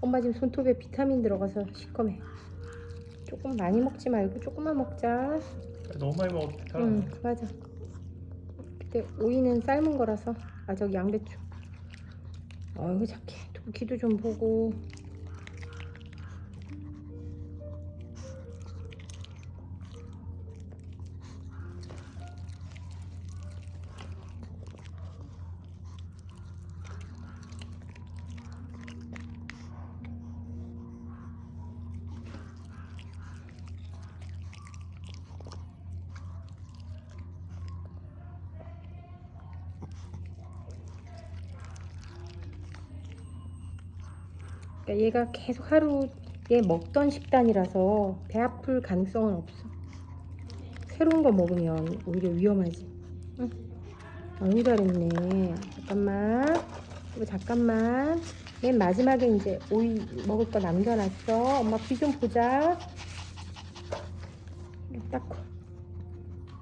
엄마 지금 손톱에 비타민 들어가서 시커매. 조금 많이 먹지 말고 조금만 먹자. 너무 많이 괜찮아. 응, 맞아. 근데 오이는 삶은 거라서 아 저기 양배추. 어이구 착해. 두기도 좀 보고. 그러니까 얘가 계속 하루에 먹던 식단이라서 배 아플 가능성은 없어. 새로운 거 먹으면 오히려 위험하지. 응. 아유 잘했네. 잠깐만. 이거 잠깐만. 맨 마지막에 이제 오이 먹을 거 남겨놨어. 엄마 귀 좀 보자. 닦고.